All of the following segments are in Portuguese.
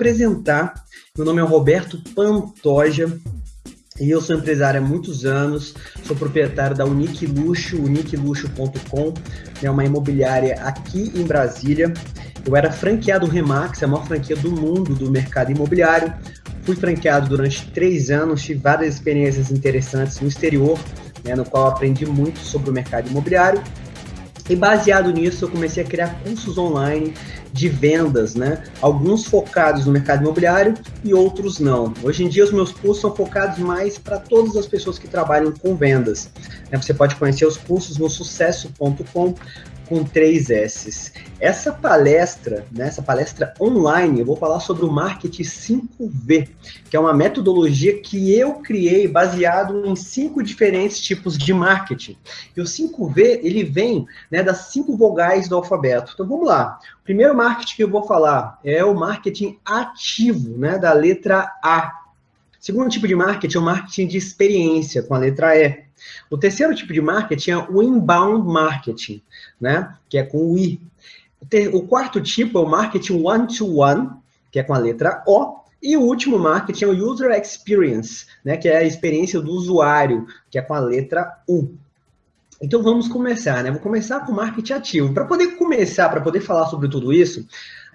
apresentar. Meu nome é Roberto Pantoja e eu sou empresário há muitos anos. Sou proprietário da Unique Luxo, uniqueluxo.com, é uma imobiliária aqui em Brasília. Eu era franqueado Remax, a maior franquia do mundo do mercado imobiliário. Fui franqueado durante três anos, tive várias experiências interessantes no exterior, né, no qual aprendi muito sobre o mercado imobiliário. E baseado nisso, eu comecei a criar cursos online de vendas, né? Alguns focados no mercado imobiliário e outros não. Hoje em dia, os meus cursos são focados mais para todas as pessoas que trabalham com vendas. Né? Você pode conhecer os cursos no sucesso.com com três S's. Essa palestra, né, essa palestra online, eu vou falar sobre o marketing 5V, que é uma metodologia que eu criei baseado em cinco diferentes tipos de marketing. E o 5V, ele vem né, das cinco vogais do alfabeto. Então vamos lá. O primeiro marketing que eu vou falar é o marketing ativo, né, da letra A. O segundo tipo de marketing é o marketing de experiência, com a letra E. O terceiro tipo de marketing é o inbound marketing, né? Que é com o I. O, quarto tipo é o marketing one-to-one, -one, que é com a letra O. E o último marketing é o user experience, né? Que é a experiência do usuário, que é com a letra U. Então vamos começar, né? Vou começar com marketing ativo. Para poder começar, para poder falar sobre tudo isso,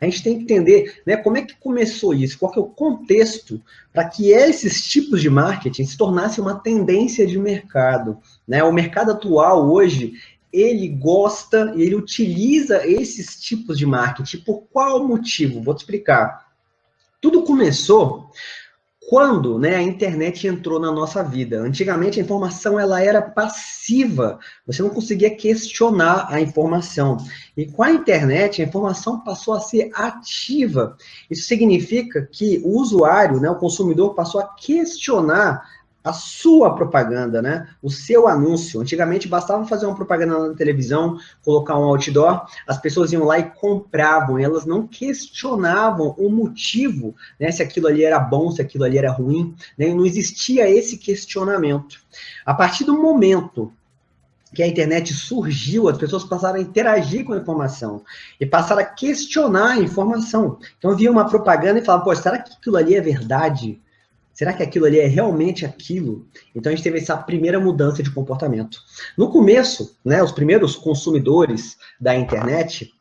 a gente tem que entender né, como é que começou isso, qual que é o contexto para que esses tipos de marketing se tornassem uma tendência de mercado. Né? O mercado atual hoje, ele gosta e ele utiliza esses tipos de marketing. Por qual motivo? Vou te explicar. Tudo começou quando né, a internet entrou na nossa vida. Antigamente a informação ela era passiva, você não conseguia questionar a informação. E com a internet a informação passou a ser ativa. Isso significa que o usuário, né, o consumidor, passou a questionar a sua propaganda, né? O seu anúncio. Antigamente bastava fazer uma propaganda na televisão, colocar um outdoor, as pessoas iam lá e compravam, e elas não questionavam o motivo, né? Se aquilo ali era bom, se aquilo ali era ruim, né? Não existia esse questionamento. A partir do momento que a internet surgiu, as pessoas passaram a interagir com a informação e passaram a questionar a informação. Então, via uma propaganda e falava, pô, será que aquilo ali é verdade? Será que aquilo ali é realmente aquilo? Então a gente teve essa primeira mudança de comportamento. No começo, né, os primeiros consumidores da internet,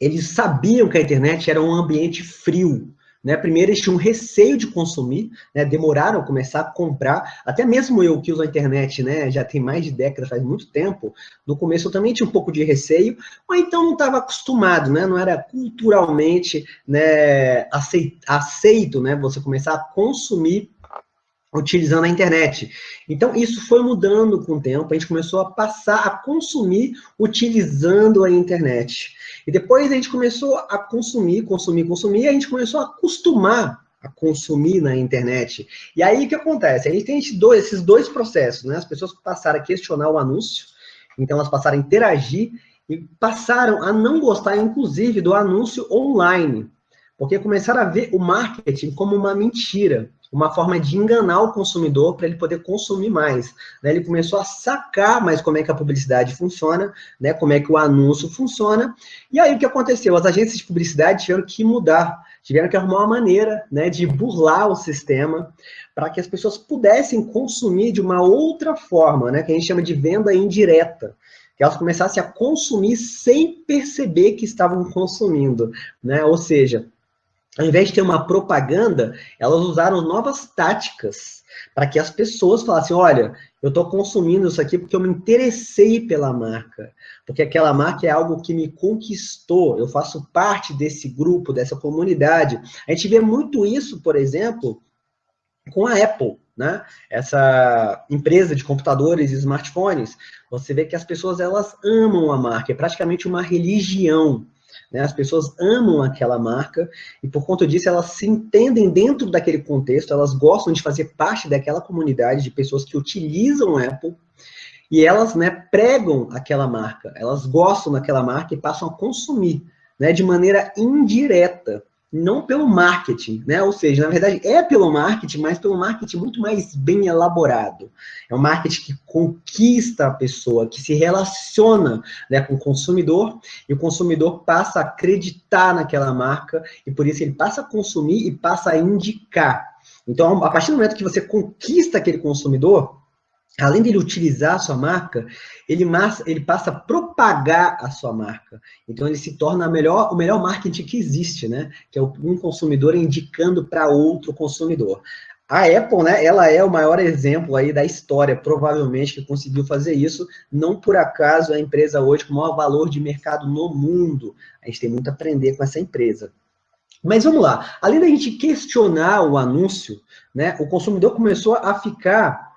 eles sabiam que a internet era um ambiente frio, né? Primeiro, eles tinham receio de consumir, né? demoraram a começar a comprar. Até mesmo eu que uso a internet né? já tem mais de década, faz muito tempo, no começo eu também tinha um pouco de receio, ou então não estava acostumado, né? não era culturalmente né? aceito, aceito né? você começar a consumir utilizando a internet. Então, isso foi mudando com o tempo, a gente começou a passar a consumir utilizando a internet. E depois a gente começou a consumir, consumir, consumir, e a gente começou a acostumar a consumir na internet. E aí, o que acontece? A gente tem esses dois processos, né? As pessoas passaram a questionar o anúncio, então elas passaram a interagir, e passaram a não gostar, inclusive, do anúncio online, porque começaram a ver o marketing como uma mentira uma forma de enganar o consumidor para ele poder consumir mais. Né? Ele começou a sacar mais como é que a publicidade funciona, né? como é que o anúncio funciona. E aí o que aconteceu? As agências de publicidade tiveram que mudar, tiveram que arrumar uma maneira né, de burlar o sistema para que as pessoas pudessem consumir de uma outra forma, né, que a gente chama de venda indireta que elas começassem a consumir sem perceber que estavam consumindo, né? Ou seja, ao invés de ter uma propaganda, elas usaram novas táticas para que as pessoas falassem, olha, eu estou consumindo isso aqui porque eu me interessei pela marca, porque aquela marca é algo que me conquistou, eu faço parte desse grupo, dessa comunidade. A gente vê muito isso, por exemplo, com a Apple, né? Essa empresa de computadores e smartphones, você vê que as pessoas elas amam a marca, é praticamente uma religião. Né? As pessoas amam aquela marca e, por conta disso, elas se entendem dentro daquele contexto, elas gostam de fazer parte daquela comunidade de pessoas que utilizam Apple e elas né, pregam aquela marca, elas gostam daquela marca e passam a consumir né, de maneira indireta. Não pelo marketing, né? Ou seja, na verdade é pelo marketing, mas pelo marketing muito mais bem elaborado. É um marketing que conquista a pessoa, que se relaciona né, com o consumidor, e o consumidor passa a acreditar naquela marca, e por isso ele passa a consumir e passa a indicar. Então, a partir do momento que você conquista aquele consumidor, além dele utilizar a sua marca, ele, ele passa a propagar a sua marca. Então, ele se torna melhor, o melhor marketing que existe, né? Que é um consumidor indicando para outro consumidor. A Apple, né, ela é o maior exemplo aí da história, provavelmente, que conseguiu fazer isso. Não por acaso é a empresa hoje com o maior valor de mercado no mundo. A gente tem muito a aprender com essa empresa. Mas vamos lá, além da gente questionar o anúncio, né, o consumidor começou a ficar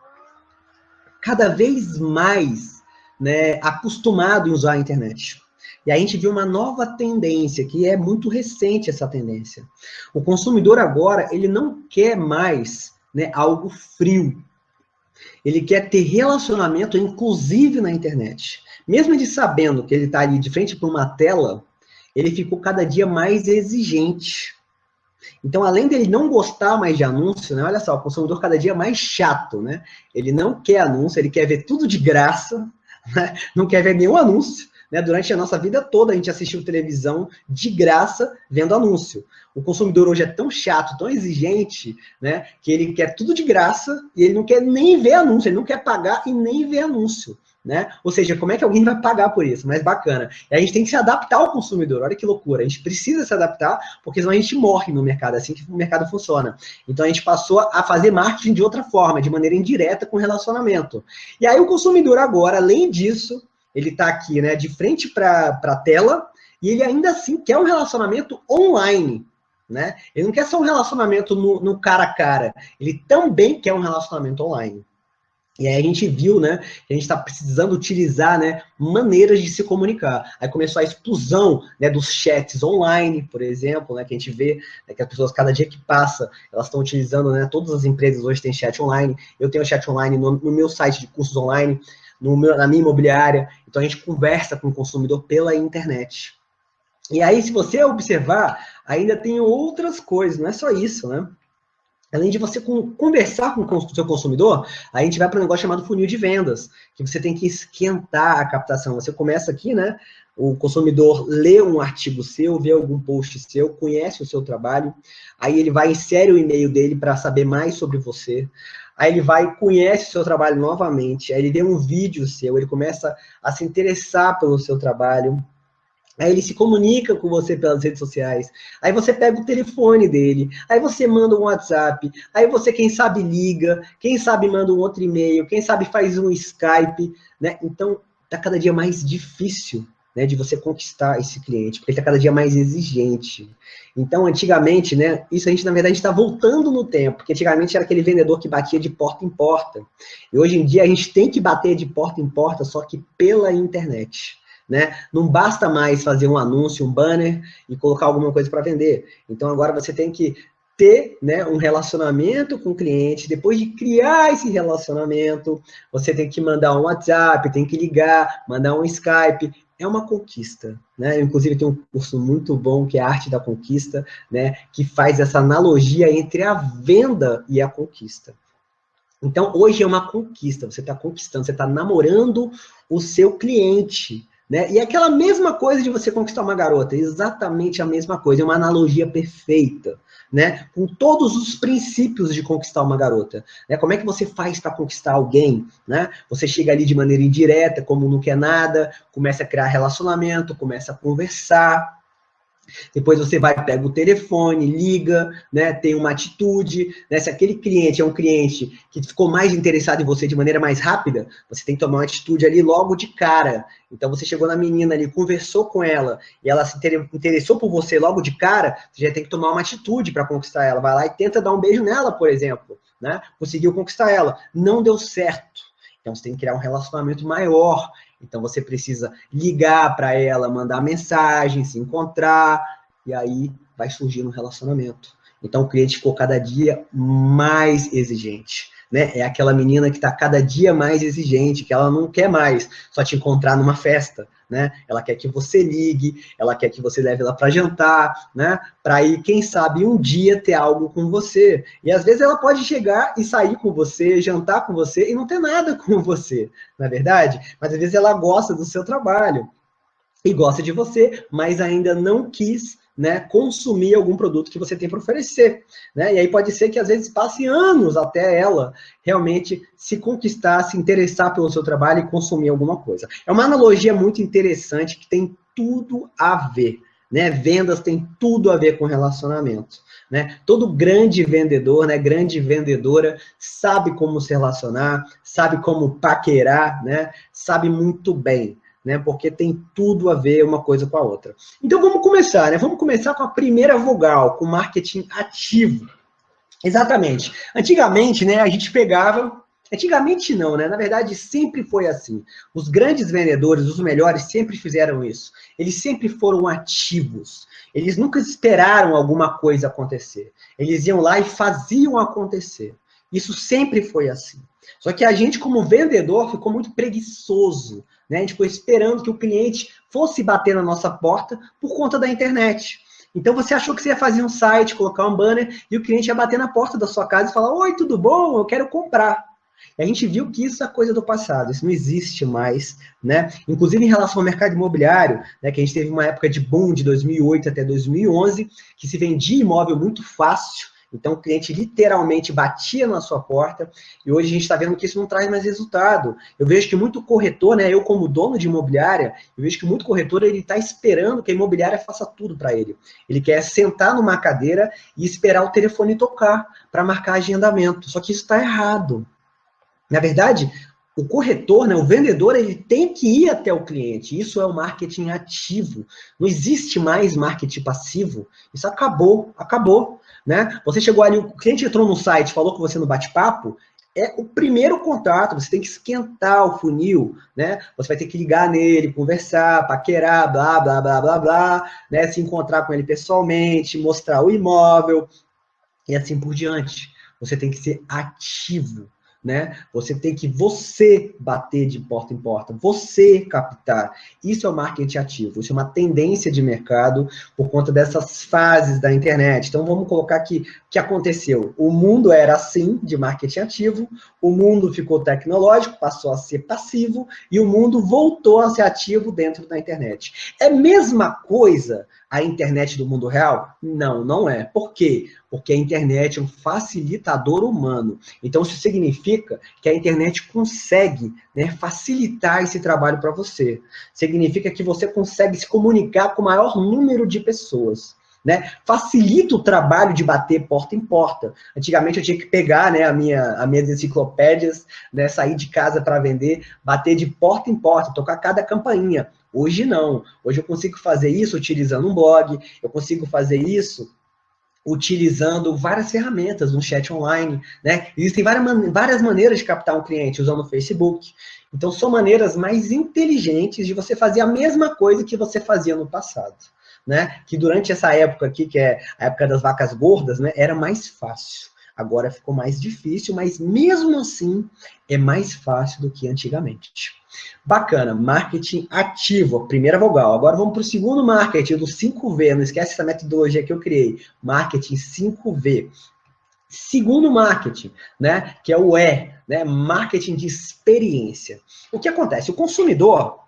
cada vez mais né, acostumado em usar a internet. E a gente viu uma nova tendência, que é muito recente essa tendência. O consumidor agora, ele não quer mais né, algo frio. Ele quer ter relacionamento, inclusive na internet. Mesmo ele sabendo que ele está ali de frente para uma tela, ele ficou cada dia mais exigente. Então, além dele não gostar mais de anúncio, né? Olha só, o consumidor cada dia mais chato, né? Ele não quer anúncio, ele quer ver tudo de graça, né? não quer ver nenhum anúncio. Né? Durante a nossa vida toda, a gente assistiu televisão de graça vendo anúncio. O consumidor hoje é tão chato, tão exigente, né? Que ele quer tudo de graça e ele não quer nem ver anúncio, ele não quer pagar e nem ver anúncio né? Ou seja, como é que alguém vai pagar por isso? Mais bacana. E a gente tem que se adaptar ao consumidor. Olha que loucura. A gente precisa se adaptar, porque senão a gente morre no mercado. É assim que o mercado funciona. Então a gente passou a fazer marketing de outra forma, de maneira indireta com relacionamento. E aí o consumidor agora, além disso, ele está aqui, né, de frente para a tela, e ele ainda assim quer um relacionamento online. Né? Ele não quer só um relacionamento no, no cara a cara, ele também quer um relacionamento online. E aí a gente viu, né, que a gente está precisando utilizar, né, maneiras de se comunicar. Aí começou a explosão, né, dos chats online, por exemplo, né, que a gente vê né, que as pessoas, cada dia que passa, elas estão utilizando, né, todas as empresas hoje têm chat online. Eu tenho chat online no, no meu site de cursos online, no meu, na minha imobiliária. Então a gente conversa com o consumidor pela internet. E aí, se você observar, ainda tem outras coisas, não é só isso, né? Além de você conversar com o seu consumidor, a gente vai para um negócio chamado funil de vendas, que você tem que esquentar a captação. Você começa aqui, né? O consumidor lê um artigo seu, vê algum post seu, conhece o seu trabalho, aí ele vai insere o e-mail dele para saber mais sobre você. Aí ele vai conhece o seu trabalho novamente, aí ele vê um vídeo seu, ele começa a se interessar pelo seu trabalho, Aí ele se comunica com você pelas redes sociais. Aí você pega o telefone dele. Aí você manda um WhatsApp. Aí você, quem sabe, liga. Quem sabe, manda um outro e-mail. Quem sabe, faz um Skype. Né? Então, tá cada dia mais difícil né, de você conquistar esse cliente, porque ele está cada dia mais exigente. Então, antigamente, né, isso a gente, na verdade, está voltando no tempo, porque antigamente era aquele vendedor que batia de porta em porta. E hoje em dia a gente tem que bater de porta em porta, só que pela internet. Né? Não basta mais fazer um anúncio, um banner e colocar alguma coisa para vender. Então agora você tem que ter né, um relacionamento com o cliente. Depois de criar esse relacionamento, você tem que mandar um WhatsApp, tem que ligar, mandar um Skype. É uma conquista, né? Inclusive tem um curso muito bom que é a Arte da Conquista, né? Que faz essa analogia entre a venda e a conquista. Então, hoje é uma conquista, você está conquistando, você está namorando o seu cliente, né? E é aquela mesma coisa de você conquistar uma garota, exatamente a mesma coisa, é uma analogia perfeita, né? Com todos os princípios de conquistar uma garota. Né? Como é que você faz para conquistar alguém? Né? Você chega ali de maneira indireta, como não quer nada, começa a criar relacionamento, começa a conversar, depois você vai, pega o telefone, liga, né, tem uma atitude, né, se aquele cliente é um cliente que ficou mais interessado em você de maneira mais rápida, você tem que tomar uma atitude ali logo de cara. Então você chegou na menina ali, conversou com ela, e ela se interessou por você logo de cara, você já tem que tomar uma atitude para conquistar ela. Vai lá e tenta dar um beijo nela, por exemplo, né? Conseguiu conquistar ela, não deu certo. Então você tem que criar um relacionamento maior. Então você precisa ligar para ela, mandar mensagem, se encontrar, e aí vai surgir um relacionamento. Então o cliente ficou cada dia mais exigente. Né? É aquela menina que está cada dia mais exigente, que ela não quer mais só te encontrar numa festa, né? Ela quer que você ligue, ela quer que você leve ela para jantar, né? Para ir, quem sabe, um dia ter algo com você. E às vezes ela pode chegar e sair com você, jantar com você e não ter nada com você, na é verdade? Mas às vezes ela gosta do seu trabalho e gosta de você, mas ainda não quis né, consumir algum produto que você tem para oferecer. Né? E aí pode ser que às vezes passe anos até ela realmente se conquistar, se interessar pelo seu trabalho e consumir alguma coisa. É uma analogia muito interessante que tem tudo a ver. Né? Vendas tem tudo a ver com relacionamento. Né? Todo grande vendedor, né, grande vendedora, sabe como se relacionar, sabe como paquerar, né? sabe muito bem né? Porque tem tudo a ver uma coisa com a outra. Então vamos começar, né? Vamos começar com a primeira vogal, com marketing ativo. Exatamente. Antigamente, né, a gente pegava Antigamente não, né? Na verdade, sempre foi assim. Os grandes vendedores, os melhores, sempre fizeram isso. Eles sempre foram ativos. Eles nunca esperaram alguma coisa acontecer. Eles iam lá e faziam acontecer. Isso sempre foi assim. Só que a gente, como vendedor, ficou muito preguiçoso. Né? A gente ficou esperando que o cliente fosse bater na nossa porta por conta da internet. Então você achou que você ia fazer um site, colocar um banner, e o cliente ia bater na porta da sua casa e falar: Oi, tudo bom? Eu quero comprar. E a gente viu que isso é coisa do passado, isso não existe mais, né? Inclusive em relação ao mercado imobiliário, né, que a gente teve uma época de boom de 2008 até 2011, que se vendia imóvel muito fácil, então, o cliente literalmente batia na sua porta e hoje a gente está vendo que isso não traz mais resultado. Eu vejo que muito corretor, né, eu como dono de imobiliária, eu vejo que muito corretor ele está esperando que a imobiliária faça tudo para ele. Ele quer sentar numa cadeira e esperar o telefone tocar para marcar agendamento. Só que isso está errado. Na verdade, o corretor, né, o vendedor, ele tem que ir até o cliente. Isso é o marketing ativo. Não existe mais marketing passivo. Isso acabou, acabou. Né? Você chegou ali, o cliente entrou no site, falou com você no bate-papo, é o primeiro contato, você tem que esquentar o funil, né? Você vai ter que ligar nele, conversar, paquerar, blá, blá, blá, blá, blá, né? Se encontrar com ele pessoalmente, mostrar o imóvel e assim por diante. Você tem que ser ativo, né? Você tem que você bater de porta em porta, você captar. Isso é o marketing ativo, isso é uma tendência de mercado por conta dessas fases da internet. Então vamos colocar aqui que aconteceu. O mundo era assim de marketing ativo, o mundo ficou tecnológico, passou a ser passivo e o mundo voltou a ser ativo dentro da internet. É a mesma coisa a internet do mundo real? Não, não é. Por quê? Porque a internet é um facilitador humano. Então, isso significa que a internet consegue né, facilitar esse trabalho para você. Significa que você consegue se comunicar com o maior número de pessoas. Né? Facilita o trabalho de bater porta em porta. Antigamente eu tinha que pegar né, a minha, as minhas enciclopédias, né, sair de casa para vender, bater de porta em porta, tocar cada campainha. Hoje não. Hoje eu consigo fazer isso utilizando um blog, eu consigo fazer isso utilizando várias ferramentas no chat online, né? Existem várias, várias maneiras de captar um cliente usando o Facebook. Então, são maneiras mais inteligentes de você fazer a mesma coisa que você fazia no passado, né? Que durante essa época aqui, que é a época das vacas gordas, né? Era mais fácil. Agora ficou mais difícil, mas mesmo assim é mais fácil do que antigamente. Bacana, marketing ativo, primeira vogal. Agora vamos para o segundo marketing, do 5V. Não esquece essa metodologia que eu criei. Marketing 5V. Segundo marketing, né, que é o E, né, marketing de experiência. O que acontece? O consumidor,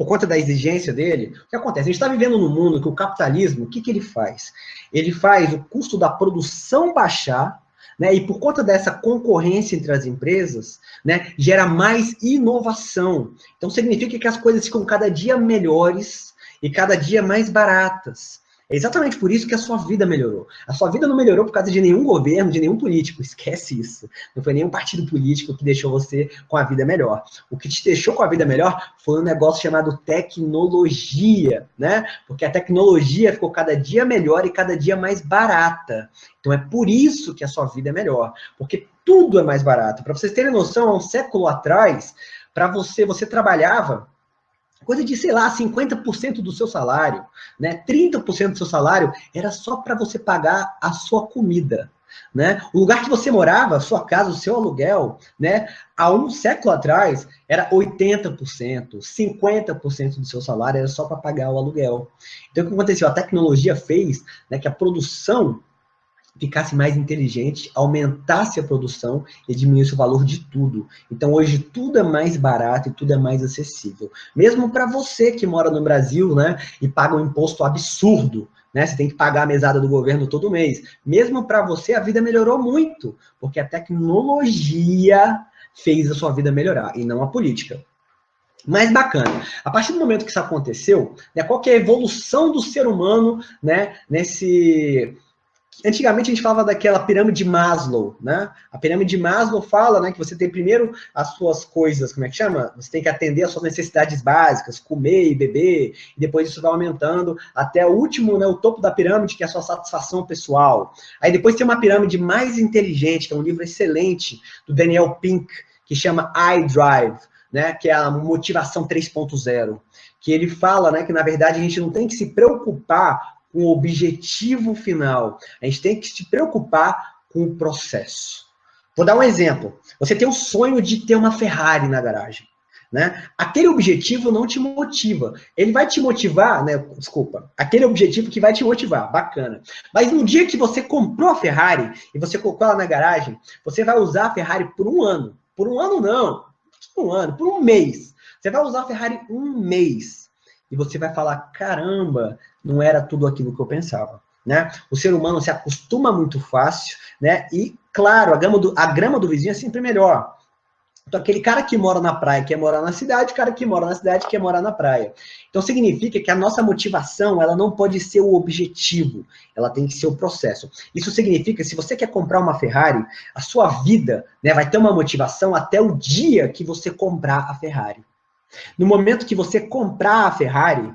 por conta da exigência dele, o que acontece? A gente está vivendo num mundo que o capitalismo, o que, que ele faz? Ele faz o custo da produção baixar né? E por conta dessa concorrência entre as empresas, né, gera mais inovação. Então significa que as coisas ficam cada dia melhores e cada dia mais baratas. É exatamente por isso que a sua vida melhorou. A sua vida não melhorou por causa de nenhum governo, de nenhum político. Esquece isso. Não foi nenhum partido político que deixou você com a vida melhor. O que te deixou com a vida melhor foi um negócio chamado tecnologia, né? Porque a tecnologia ficou cada dia melhor e cada dia mais barata. Então é por isso que a sua vida é melhor. Porque tudo é mais barato. Para vocês terem noção, há um século atrás, para você, você trabalhava coisa de, sei lá, 50% do seu salário, né? 30% do seu salário era só para você pagar a sua comida. Né? O lugar que você morava, sua casa, o seu aluguel, né? há um século atrás, era 80%, 50% do seu salário era só para pagar o aluguel. Então, o que aconteceu? A tecnologia fez né, que a produção ficasse mais inteligente, aumentasse a produção e diminuísse o valor de tudo. Então, hoje, tudo é mais barato e tudo é mais acessível. Mesmo para você que mora no Brasil, né, e paga um imposto absurdo, né, você tem que pagar a mesada do governo todo mês. Mesmo para você, a vida melhorou muito, porque a tecnologia fez a sua vida melhorar, e não a política. Mais bacana, a partir do momento que isso aconteceu, né, qual que é a evolução do ser humano né, nesse Antigamente a gente falava daquela pirâmide de Maslow, né? A pirâmide de Maslow fala, né, que você tem primeiro as suas coisas, como é que chama? Você tem que atender às suas necessidades básicas, comer e beber, e depois isso vai aumentando até o último, né, o topo da pirâmide, que é a sua satisfação pessoal. Aí depois tem uma pirâmide mais inteligente, que é um livro excelente do Daniel Pink, que chama iDrive, né, que é a motivação 3.0, que ele fala, né, que na verdade a gente não tem que se preocupar com o objetivo final. A gente tem que se preocupar com o processo. Vou dar um exemplo. Você tem o sonho de ter uma Ferrari na garagem. Né? Aquele objetivo não te motiva. Ele vai te motivar, né? Desculpa. Aquele objetivo que vai te motivar, bacana. Mas no dia que você comprou a Ferrari e você colocou ela na garagem, você vai usar a Ferrari por um ano. Por um ano não. Por um ano, por um mês. Você vai usar a Ferrari um mês. E você vai falar: caramba, não era tudo aquilo que eu pensava. Né? O ser humano se acostuma muito fácil, né? E, claro, a, grama do, a grama do vizinho é sempre melhor. Então, aquele cara que mora na praia quer morar na cidade, o cara que mora na cidade quer morar na praia. Então, significa que a nossa motivação, ela não pode ser o objetivo, ela tem que ser o processo. Isso significa que se você quer comprar uma Ferrari, a sua vida né, vai ter uma motivação até o dia que você comprar a Ferrari. No momento que você comprar a Ferrari,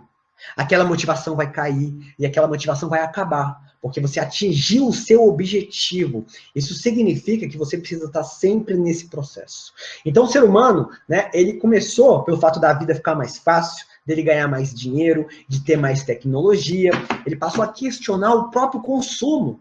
aquela motivação vai cair e aquela motivação vai acabar, porque você atingiu o seu objetivo. Isso significa que você precisa estar sempre nesse processo. Então, o ser humano, né, ele começou pelo fato da vida ficar mais fácil, dele ganhar mais dinheiro, de ter mais tecnologia, ele passou a questionar o próprio consumo.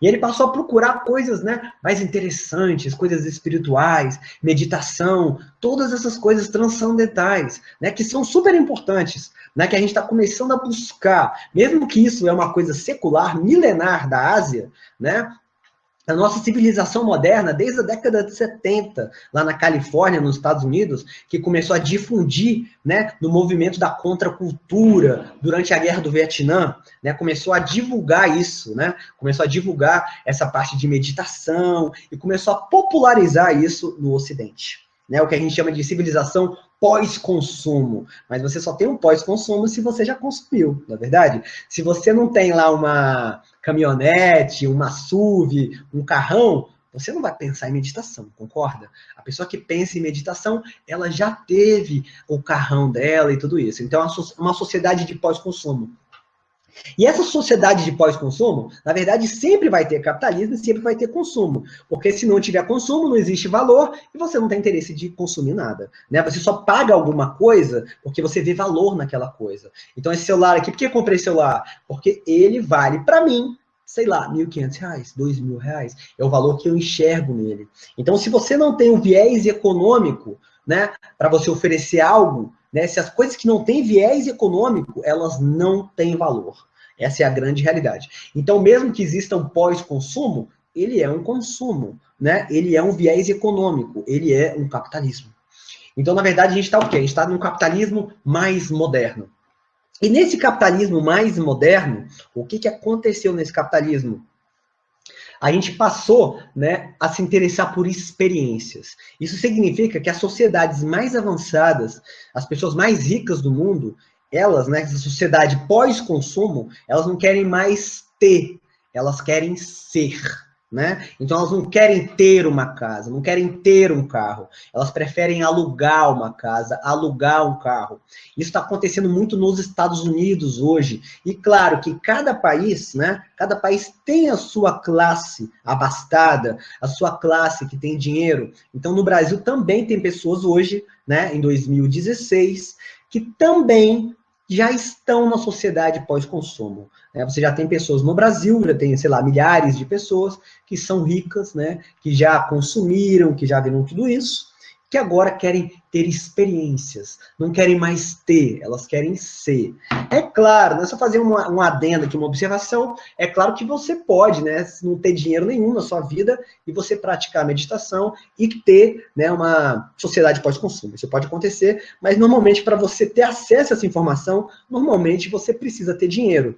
E ele passou a procurar coisas né, mais interessantes, coisas espirituais, meditação, todas essas coisas transcendentais, né, que são super importantes, né, que a gente está começando a buscar. Mesmo que isso é uma coisa secular, milenar da Ásia, né, a nossa civilização moderna, desde a década de 70, lá na Califórnia, nos Estados Unidos, que começou a difundir né, no movimento da contracultura durante a Guerra do Vietnã, né, começou a divulgar isso, né, começou a divulgar essa parte de meditação e começou a popularizar isso no Ocidente. Né, o que a gente chama de civilização pós-consumo. Mas você só tem um pós-consumo se você já consumiu, na é verdade? Se você não tem lá uma caminhonete, uma SUV, um carrão, você não vai pensar em meditação, concorda? A pessoa que pensa em meditação, ela já teve o carrão dela e tudo isso. Então, é uma sociedade de pós-consumo. E essa sociedade de pós-consumo, na verdade, sempre vai ter capitalismo e sempre vai ter consumo. Porque se não tiver consumo, não existe valor e você não tem interesse de consumir nada. Né? Você só paga alguma coisa porque você vê valor naquela coisa. Então, esse celular aqui, por que eu comprei esse celular? Porque ele vale para mim sei lá, R$ 1.500, R$ mil reais, é o valor que eu enxergo nele. Então, se você não tem um viés econômico, né, para você oferecer algo, né? Se as coisas que não têm viés econômico, elas não têm valor. Essa é a grande realidade. Então, mesmo que exista um pós-consumo, ele é um consumo, né? Ele é um viés econômico, ele é um capitalismo. Então, na verdade, a gente está o quê? A gente está num capitalismo mais moderno. E nesse capitalismo mais moderno, o que, que aconteceu nesse capitalismo? A gente passou né, a se interessar por experiências. Isso significa que as sociedades mais avançadas, as pessoas mais ricas do mundo, elas, né, essa sociedade pós-consumo, elas não querem mais ter, elas querem ser né? Então elas não querem ter uma casa, não querem ter um carro, elas preferem alugar uma casa, alugar um carro. Isso está acontecendo muito nos Estados Unidos hoje. E claro que cada país, né? Cada país tem a sua classe abastada, a sua classe que tem dinheiro. Então no Brasil também tem pessoas hoje, né? Em 2016, que também já estão na sociedade pós-consumo. Né? Você já tem pessoas no Brasil, já tem, sei lá, milhares de pessoas que são ricas, né? que já consumiram, que já viram tudo isso, que agora querem ter experiências, não querem mais ter, elas querem ser. É claro, né, só fazer uma, um adendo aqui, uma observação, é claro que você pode, né, não ter dinheiro nenhum na sua vida e você praticar meditação e ter, né, uma sociedade pós-consumo. Isso pode acontecer, mas normalmente para você ter acesso a essa informação, normalmente você precisa ter dinheiro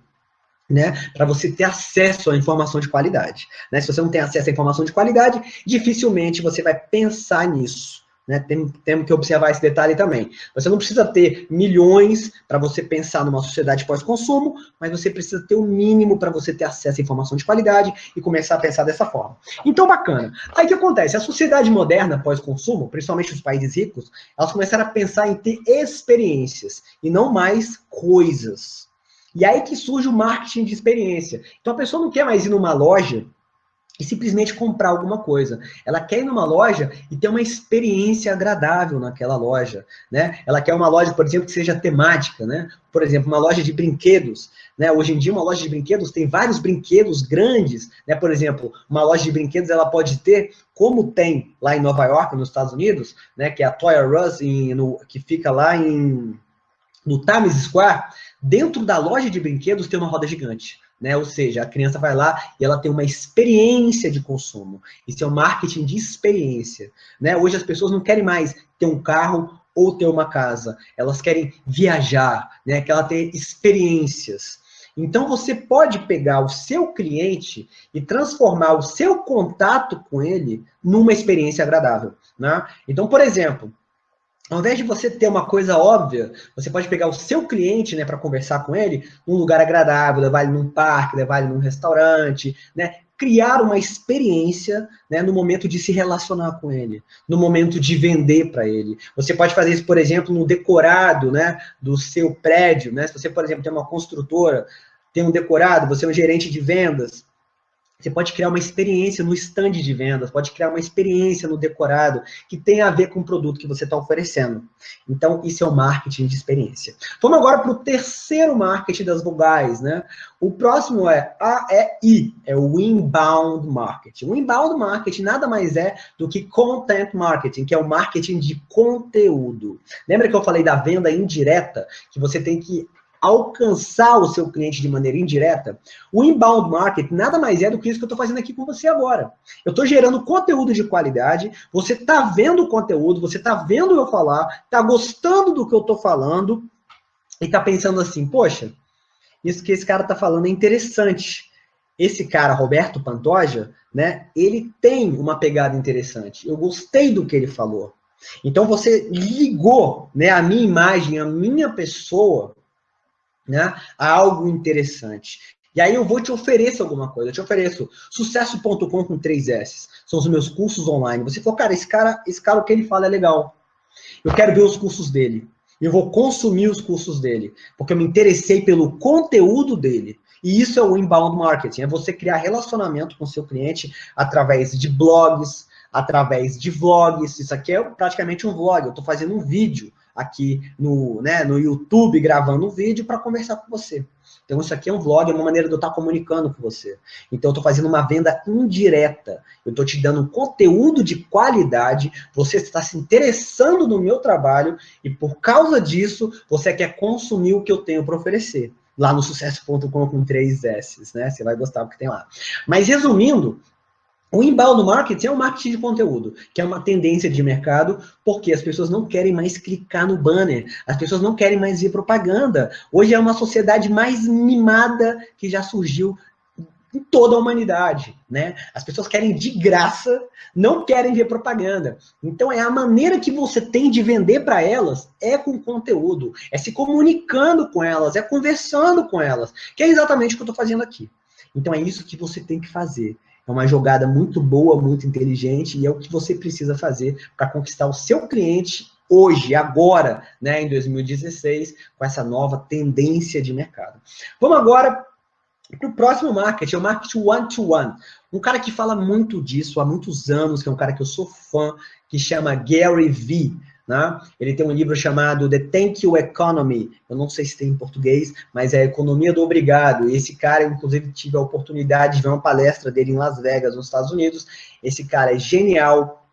né, para você ter acesso à informação de qualidade. Né? Se você não tem acesso à informação de qualidade, dificilmente você vai pensar nisso. Né? Tem, temos que observar esse detalhe também. Você não precisa ter milhões para você pensar numa sociedade pós-consumo, mas você precisa ter o mínimo para você ter acesso à informação de qualidade e começar a pensar dessa forma. Então, bacana. Aí o que acontece? A sociedade moderna pós-consumo, principalmente os países ricos, elas começaram a pensar em ter experiências e não mais coisas. E aí que surge o marketing de experiência. Então a pessoa não quer mais ir numa loja e simplesmente comprar alguma coisa. Ela quer ir numa loja e ter uma experiência agradável naquela loja, né? Ela quer uma loja, por exemplo, que seja temática, né? Por exemplo, uma loja de brinquedos, né? Hoje em dia uma loja de brinquedos tem vários brinquedos grandes, né? Por exemplo, uma loja de brinquedos ela pode ter, como tem lá em Nova York, nos Estados Unidos, né? Que é a Toy R Us, em, no, que fica lá em no Times Square, dentro da loja de brinquedos tem uma roda gigante né? Ou seja, a criança vai lá e ela tem uma experiência de consumo. Isso é um marketing de experiência, né? Hoje as pessoas não querem mais ter um carro ou ter uma casa, elas querem viajar, né? Que ela tenha experiências. Então você pode pegar o seu cliente e transformar o seu contato com ele numa experiência agradável, né? Então, por exemplo, ao invés de você ter uma coisa óbvia, você pode pegar o seu cliente, né, para conversar com ele, num lugar agradável, levar ele num parque, levar ele num restaurante, né, criar uma experiência, né, no momento de se relacionar com ele, no momento de vender para ele. Você pode fazer isso, por exemplo, no decorado, né, do seu prédio, né? Se você, por exemplo, tem uma construtora, tem um decorado, você é um gerente de vendas, você pode criar uma experiência no stand de vendas, pode criar uma experiência no decorado que tem a ver com o produto que você está oferecendo. Então, isso é o marketing de experiência. Vamos agora para o terceiro marketing das vogais, né? O próximo é AEI, é o Inbound Marketing. O Inbound Marketing nada mais é do que Content Marketing, que é o marketing de conteúdo. Lembra que eu falei da venda indireta? Que você tem que alcançar o seu cliente de maneira indireta, o inbound marketing nada mais é do que isso que eu estou fazendo aqui com você agora. Eu estou gerando conteúdo de qualidade, você está vendo o conteúdo, você está vendo eu falar, está gostando do que eu estou falando e está pensando assim, poxa, isso que esse cara está falando é interessante. Esse cara, Roberto Pantoja, né, ele tem uma pegada interessante. Eu gostei do que ele falou. Então você ligou né, a minha imagem, a minha pessoa né, a algo interessante. E aí eu vou te oferecer alguma coisa. Eu te ofereço sucesso.com com três S. São os meus cursos online. Você falou, cara, esse cara, esse cara, o que ele fala é legal. Eu quero ver os cursos dele. Eu vou consumir os cursos dele. Porque eu me interessei pelo conteúdo dele. E isso é o inbound marketing. É você criar relacionamento com seu cliente através de blogs, através de vlogs. Isso aqui é praticamente um vlog. Eu estou fazendo um vídeo aqui no, né, no YouTube gravando um vídeo para conversar com você. Então, isso aqui é um vlog, é uma maneira de eu estar comunicando com você. Então, eu estou fazendo uma venda indireta. Eu estou te dando conteúdo de qualidade, você está se interessando no meu trabalho e, por causa disso, você quer consumir o que eu tenho para oferecer. Lá no sucesso.com com três S, né? Você vai gostar do que tem lá. Mas, resumindo, o inbound marketing é um marketing de conteúdo, que é uma tendência de mercado, porque as pessoas não querem mais clicar no banner, as pessoas não querem mais ver propaganda. Hoje é uma sociedade mais mimada que já surgiu em toda a humanidade, né? As pessoas querem de graça, não querem ver propaganda. Então é a maneira que você tem de vender para elas é com conteúdo, é se comunicando com elas, é conversando com elas, que é exatamente o que eu estou fazendo aqui. Então é isso que você tem que fazer. É uma jogada muito boa, muito inteligente, e é o que você precisa fazer para conquistar o seu cliente hoje, agora, né, em 2016, com essa nova tendência de mercado. Vamos agora para o próximo marketing, é o marketing one-to-one. -one. Um cara que fala muito disso há muitos anos, que é um cara que eu sou fã, que chama Gary Vee. Né? Ele tem um livro chamado The Thank You Economy, eu não sei se tem em português, mas é a Economia do Obrigado. Esse cara, inclusive, tive a oportunidade de ver uma palestra dele em Las Vegas, nos Estados Unidos. Esse cara é genial.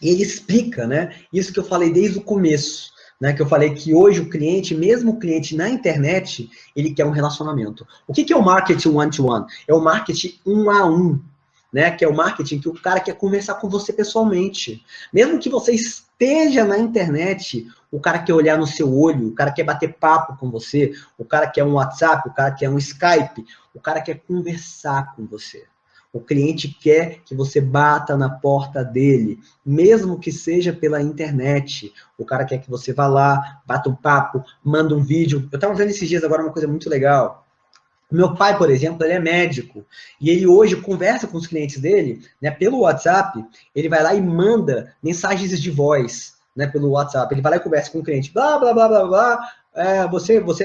E ele explica, né? Isso que eu falei desde o começo. Né, que eu falei que hoje o cliente, mesmo o cliente na internet, ele quer um relacionamento. O que, que é o marketing one-to-one? -one? É o marketing um a um né? Que é o marketing que o cara quer conversar com você pessoalmente. Mesmo que você esteja na internet, o cara quer olhar no seu olho, o cara quer bater papo com você, o cara quer um WhatsApp, o cara quer um Skype, o cara quer conversar com você. O cliente quer que você bata na porta dele, mesmo que seja pela internet. O cara quer que você vá lá, bata um papo, manda um vídeo. Eu estava vendo esses dias agora uma coisa muito legal. Meu pai, por exemplo, ele é médico. E ele hoje conversa com os clientes dele, né, pelo WhatsApp, ele vai lá e manda mensagens de voz, né, pelo WhatsApp. Ele vai lá e conversa com o cliente, blá, blá, blá, blá, blá, é, você, você,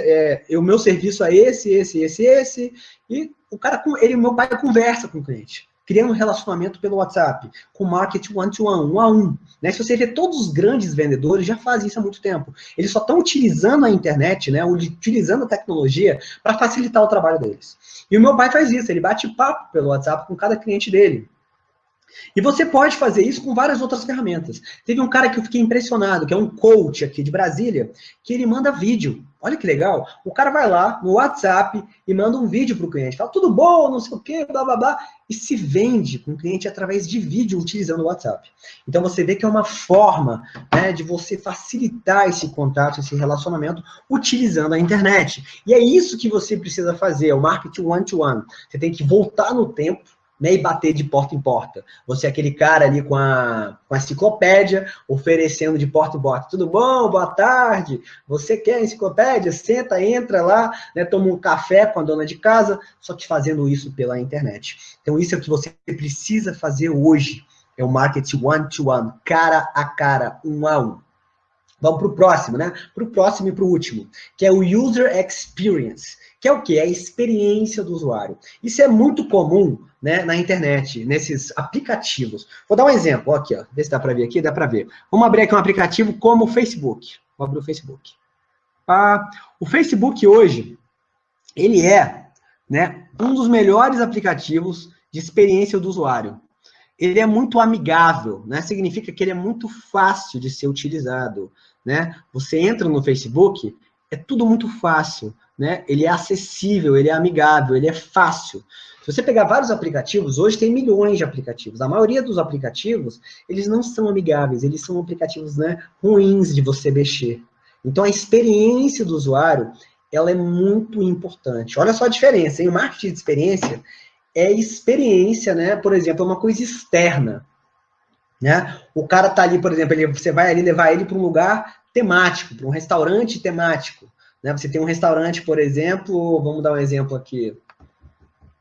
é, o meu serviço é esse, esse, esse, esse, e o cara, ele, meu pai conversa com o cliente criando um relacionamento pelo WhatsApp, com marketing one-to-one, um a um. Né? Se você vê todos os grandes vendedores já fazem isso há muito tempo. Eles só estão utilizando a internet, né, utilizando a tecnologia para facilitar o trabalho deles. E o meu pai faz isso, ele bate papo pelo WhatsApp com cada cliente dele. E você pode fazer isso com várias outras ferramentas. Teve um cara que eu fiquei impressionado, que é um coach aqui de Brasília, que ele manda vídeo. Olha que legal. O cara vai lá no WhatsApp e manda um vídeo para o cliente. Fala, tudo bom, não sei o quê, blá, blá, blá. E se vende com o cliente através de vídeo utilizando o WhatsApp. Então, você vê que é uma forma né, de você facilitar esse contato, esse relacionamento, utilizando a internet. E é isso que você precisa fazer, é o marketing one-to-one. -one. Você tem que voltar no tempo, né, e bater de porta em porta. Você é aquele cara ali com a, com a enciclopédia, oferecendo de porta em porta. Tudo bom? Boa tarde. Você quer enciclopédia? Senta, entra lá, né, toma um café com a dona de casa, só que fazendo isso pela internet. Então, isso é o que você precisa fazer hoje. É o marketing one-to-one, -one, cara a cara, um a um. Vamos para o próximo, né? Para o próximo e para o último, que é o User Experience, que é o que? É a experiência do usuário. Isso é muito comum né, na internet, nesses aplicativos. Vou dar um exemplo, aqui, ó, ver se dá para ver aqui, dá para ver. Vamos abrir aqui um aplicativo como o Facebook. Vou abrir o Facebook. Ah, o Facebook hoje, ele é né, um dos melhores aplicativos de experiência do usuário ele é muito amigável, né? Significa que ele é muito fácil de ser utilizado, né? Você entra no Facebook, é tudo muito fácil, né? Ele é acessível, ele é amigável, ele é fácil. Se você pegar vários aplicativos, hoje tem milhões de aplicativos. A maioria dos aplicativos, eles não são amigáveis, eles são aplicativos né, ruins de você mexer. Então, a experiência do usuário, ela é muito importante. Olha só a diferença, hein? O marketing de experiência, é experiência, né? Por exemplo, é uma coisa externa. Né? O cara tá ali, por exemplo, ele, você vai ali levar ele para um lugar temático, para um restaurante temático. Né? Você tem um restaurante, por exemplo, vamos dar um exemplo aqui.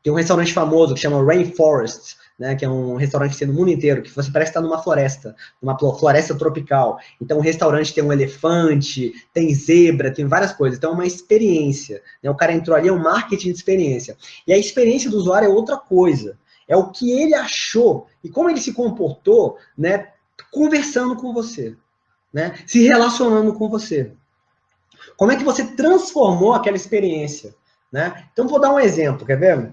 Tem um restaurante famoso que chama Rainforest, né, que é um restaurante que tem no mundo inteiro, que você parece estar numa floresta, numa floresta tropical. Então, o restaurante tem um elefante, tem zebra, tem várias coisas. Então, é uma experiência. Né? O cara entrou ali, é um marketing de experiência. E a experiência do usuário é outra coisa. É o que ele achou e como ele se comportou, né, conversando com você, né, se relacionando com você. Como é que você transformou aquela experiência? Né? Então, vou dar um exemplo, quer ver?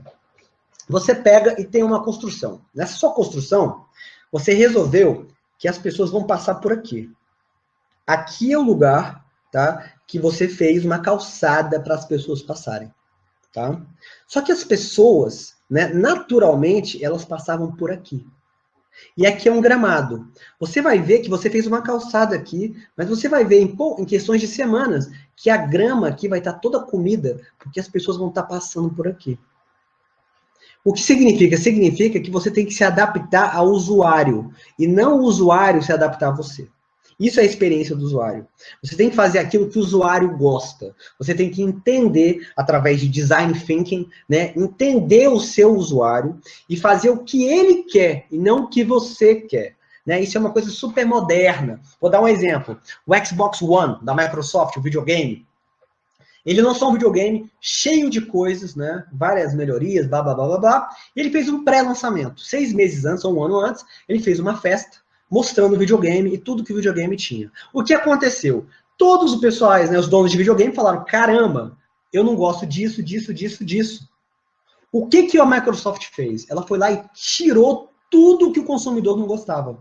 Você pega e tem uma construção. Nessa sua construção, você resolveu que as pessoas vão passar por aqui. Aqui é o lugar, tá? Que você fez uma calçada para as pessoas passarem, tá? Só que as pessoas, né, naturalmente, elas passavam por aqui. E aqui é um gramado. Você vai ver que você fez uma calçada aqui, mas você vai ver em, em questões de semanas que a grama aqui vai estar toda comida, porque as pessoas vão estar passando por aqui. O que significa? Significa que você tem que se adaptar ao usuário e não o usuário se adaptar a você. Isso é a experiência do usuário. Você tem que fazer aquilo que o usuário gosta. Você tem que entender, através de design thinking, né, entender o seu usuário e fazer o que ele quer e não o que você quer. Né? Isso é uma coisa super moderna. Vou dar um exemplo. O Xbox One, da Microsoft, o videogame, ele lançou um videogame cheio de coisas, né? Várias melhorias, blá, blá, blá, blá, blá. E ele fez um pré-lançamento. Seis meses antes, ou um ano antes, ele fez uma festa, mostrando o videogame e tudo que o videogame tinha. O que aconteceu? Todos os pessoais, né, os donos de videogame falaram, caramba, eu não gosto disso, disso, disso, disso. O que, que a Microsoft fez? Ela foi lá e tirou tudo que o consumidor não gostava.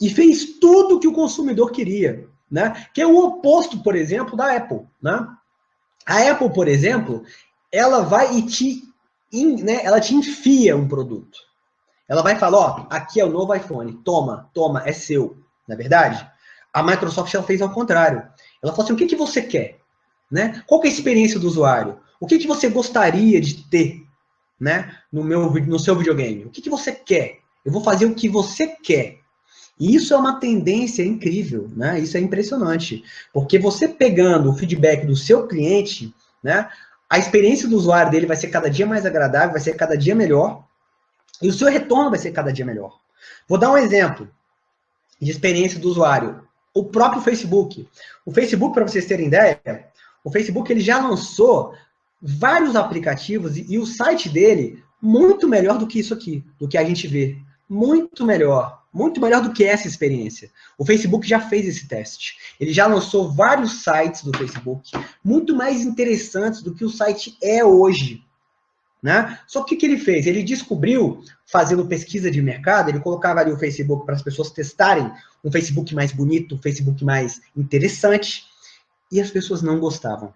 E fez tudo que o consumidor queria. Né? Que é o oposto, por exemplo, da Apple. Né? A Apple, por exemplo, ela vai e te, in, né, ela te enfia um produto. Ela vai falar, ó, aqui é o novo iPhone, toma, toma, é seu. Não é verdade? A Microsoft ela fez ao contrário. Ela falou assim, o que, que você quer? Né? Qual é a experiência do usuário? O que, que você gostaria de ter né, no, meu, no seu videogame? O que, que você quer? Eu vou fazer o que você quer. E isso é uma tendência incrível, né? Isso é impressionante. Porque você pegando o feedback do seu cliente, né? A experiência do usuário dele vai ser cada dia mais agradável, vai ser cada dia melhor. E o seu retorno vai ser cada dia melhor. Vou dar um exemplo de experiência do usuário. O próprio Facebook. O Facebook, para vocês terem ideia, o Facebook ele já lançou vários aplicativos e, e o site dele muito melhor do que isso aqui, do que a gente vê. Muito melhor. Muito melhor do que essa experiência. O Facebook já fez esse teste. Ele já lançou vários sites do Facebook, muito mais interessantes do que o site é hoje. Né? Só que o que ele fez? Ele descobriu, fazendo pesquisa de mercado, ele colocava ali o Facebook para as pessoas testarem um Facebook mais bonito, um Facebook mais interessante, e as pessoas não gostavam.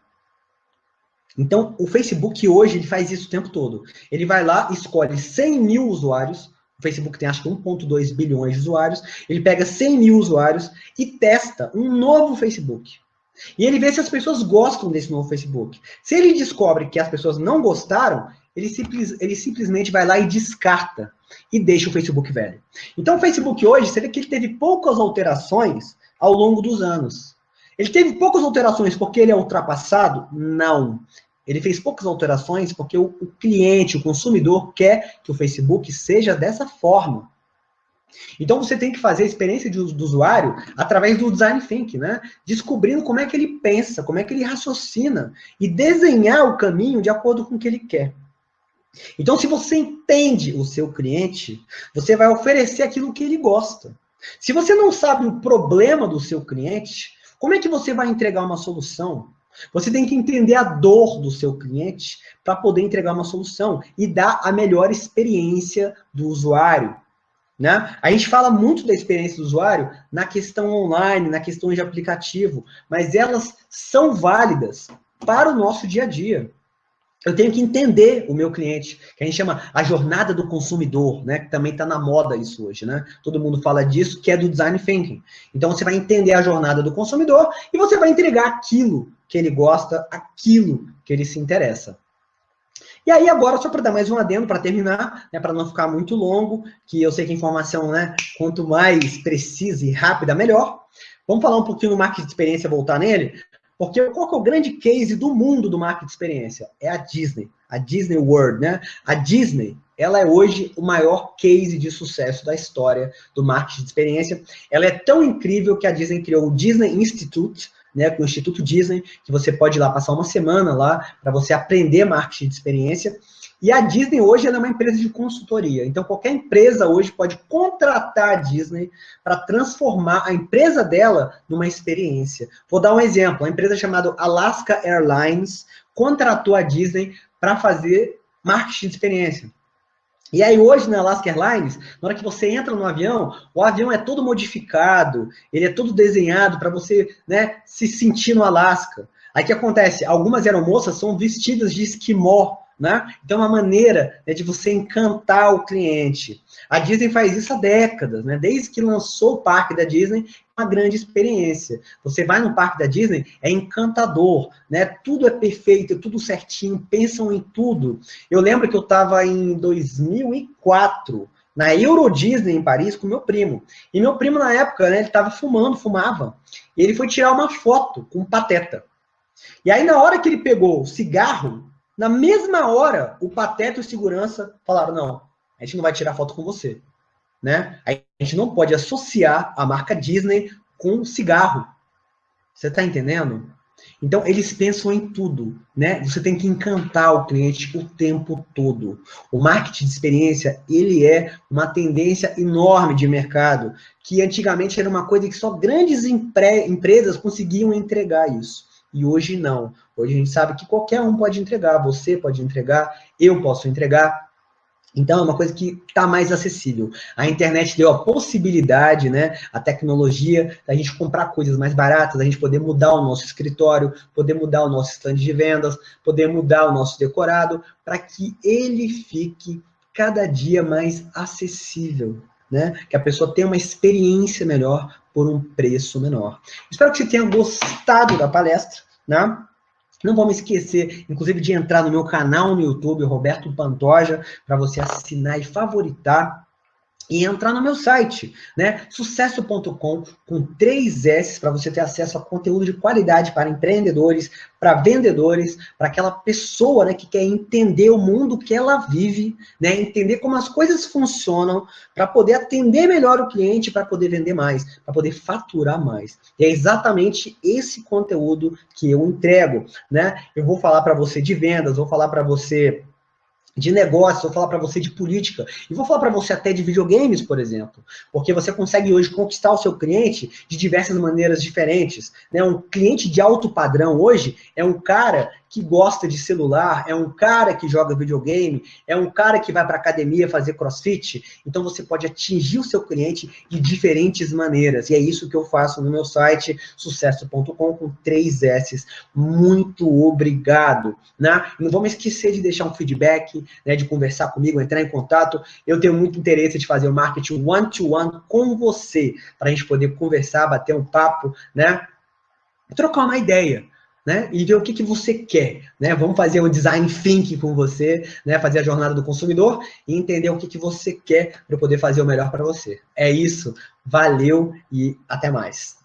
Então, o Facebook hoje ele faz isso o tempo todo. Ele vai lá, escolhe 100 mil usuários, o Facebook tem acho que 1,2 bilhões de usuários, ele pega 100 mil usuários e testa um novo Facebook. E ele vê se as pessoas gostam desse novo Facebook. Se ele descobre que as pessoas não gostaram, ele, simples, ele simplesmente vai lá e descarta e deixa o Facebook velho. Então, o Facebook hoje, você vê que ele teve poucas alterações ao longo dos anos. Ele teve poucas alterações porque ele é ultrapassado? Não. Ele fez poucas alterações porque o, o cliente, o consumidor, quer que o Facebook seja dessa forma. Então você tem que fazer a experiência de, do usuário através do design thinking, né? Descobrindo como é que ele pensa, como é que ele raciocina e desenhar o caminho de acordo com o que ele quer. Então, se você entende o seu cliente, você vai oferecer aquilo que ele gosta. Se você não sabe o problema do seu cliente, como é que você vai entregar uma solução? Você tem que entender a dor do seu cliente para poder entregar uma solução e dar a melhor experiência do usuário. Né? A gente fala muito da experiência do usuário na questão online, na questão de aplicativo, mas elas são válidas para o nosso dia a dia eu tenho que entender o meu cliente, que a gente chama a jornada do consumidor, né? Que também está na moda isso hoje, né? Todo mundo fala disso, que é do design thinking. Então você vai entender a jornada do consumidor e você vai entregar aquilo que ele gosta, aquilo que ele se interessa. E aí agora, só para dar mais um adendo para terminar, né, para não ficar muito longo, que eu sei que a informação, né, quanto mais precisa e rápida, melhor. Vamos falar um pouquinho do marketing de experiência, voltar nele. Porque qual que é o grande case do mundo do marketing de experiência? É a Disney, a Disney World, né? A Disney, ela é hoje o maior case de sucesso da história do marketing de experiência. Ela é tão incrível que a Disney criou o Disney Institute, né, com o Instituto Disney, que você pode ir lá passar uma semana lá para você aprender marketing de experiência. E a Disney hoje é uma empresa de consultoria. Então, qualquer empresa hoje pode contratar a Disney para transformar a empresa dela numa experiência. Vou dar um exemplo. A empresa chamada Alaska Airlines contratou a Disney para fazer marketing de experiência. E aí hoje na Alaska Airlines, na hora que você entra no avião, o avião é todo modificado, ele é todo desenhado para você né, se sentir no Alasca. Aí o que acontece? Algumas aeromoças são vestidas de esquimó, né? Então, é uma maneira né, de você encantar o cliente. A Disney faz isso há décadas, né? desde que lançou o parque da Disney, uma grande experiência. Você vai no parque da Disney, é encantador, né? tudo é perfeito, é tudo certinho, pensam em tudo. Eu lembro que eu estava em 2004, na Euro Disney em Paris com meu primo. E meu primo, na época, né, ele estava fumando, fumava. E ele foi tirar uma foto com um pateta. E aí, na hora que ele pegou o cigarro, na mesma hora, o Pateta e o segurança falaram: não, a gente não vai tirar foto com você. Né? A gente não pode associar a marca Disney com cigarro. Você está entendendo? Então, eles pensam em tudo, né? Você tem que encantar o cliente o tempo todo. O marketing de experiência, ele é uma tendência enorme de mercado, que antigamente era uma coisa que só grandes empresas conseguiam entregar isso. E hoje não. Hoje a gente sabe que qualquer um pode entregar, você pode entregar, eu posso entregar, então, é uma coisa que está mais acessível. A internet deu a possibilidade, né, a tecnologia, da gente comprar coisas mais baratas, da gente poder mudar o nosso escritório, poder mudar o nosso stand de vendas, poder mudar o nosso decorado, para que ele fique cada dia mais acessível, né? Que a pessoa tenha uma experiência melhor por um preço menor. Espero que você tenha gostado da palestra, né? Não vamos esquecer, inclusive, de entrar no meu canal no YouTube, Roberto Pantoja, para você assinar e favoritar e entrar no meu site, né? Sucesso.com com três S para você ter acesso a conteúdo de qualidade para empreendedores, para vendedores, para aquela pessoa, né, que quer entender o mundo que ela vive, né? Entender como as coisas funcionam para poder atender melhor o cliente, para poder vender mais, para poder faturar mais. E é exatamente esse conteúdo que eu entrego, né? Eu vou falar para você de vendas, vou falar para você de negócio, vou falar para você de política, e vou falar para você até de videogames, por exemplo, porque você consegue hoje conquistar o seu cliente de diversas maneiras diferentes. Né? Um cliente de alto padrão hoje é um cara que gosta de celular, é um cara que joga videogame, é um cara que vai para academia fazer crossfit. Então você pode atingir o seu cliente de diferentes maneiras. E é isso que eu faço no meu site sucesso.com com três S. Muito obrigado. Né? Não vamos esquecer de deixar um feedback, né, de conversar comigo, entrar em contato. Eu tenho muito interesse de fazer o marketing one-to-one -one com você, para a gente poder conversar, bater um papo, né? Trocar uma ideia né? E ver o que, que você quer, né? Vamos fazer um design thinking com você, né? Fazer a jornada do consumidor e entender o que, que você quer para poder fazer o melhor para você. É isso. Valeu e até mais.